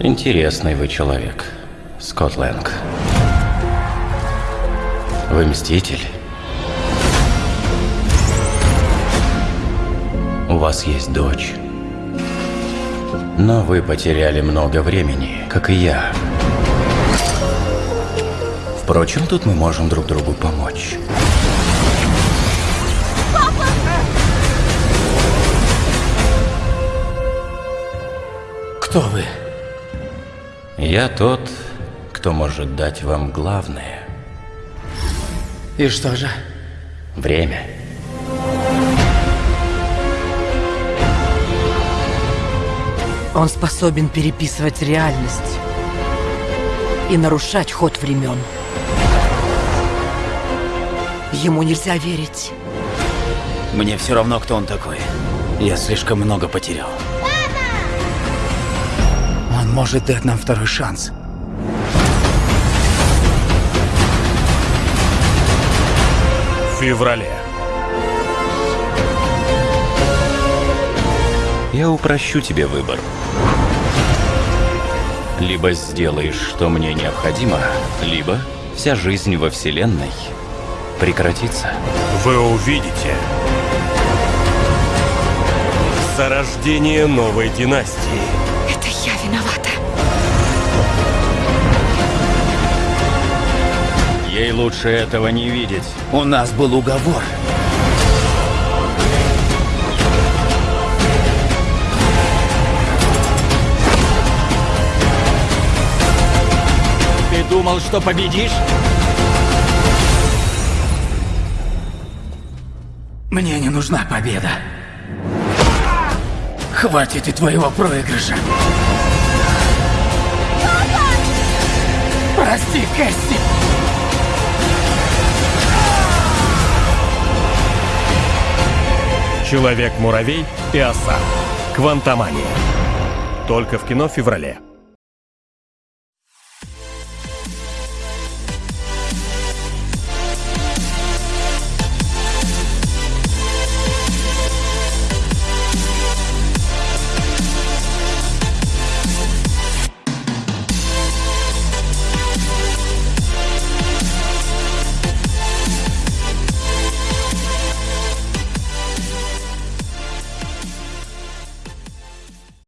Интересный вы человек, Скотт Лэнг. Вы мститель? У вас есть дочь. Но вы потеряли много времени, как и я. Впрочем, тут мы можем друг другу помочь. Кто вы? Я тот, кто может дать вам главное И что же? – время. Он способен переписывать реальность и нарушать ход времен. Ему нельзя верить. Мне все равно, кто он такой. Я слишком много потерял. Он может дать нам второй шанс. В феврале. Я упрощу тебе выбор. Либо сделаешь, что мне необходимо, либо вся жизнь во Вселенной прекратится. Вы увидите зарождение новой династии. Я виновата. Ей лучше этого не видеть. У нас был уговор. Ты думал, что победишь? Мне не нужна победа. Хватит и твоего проигрыша. Прости, Кэсси. Человек-муравей и оса. Квантомания. Только в кино в феврале.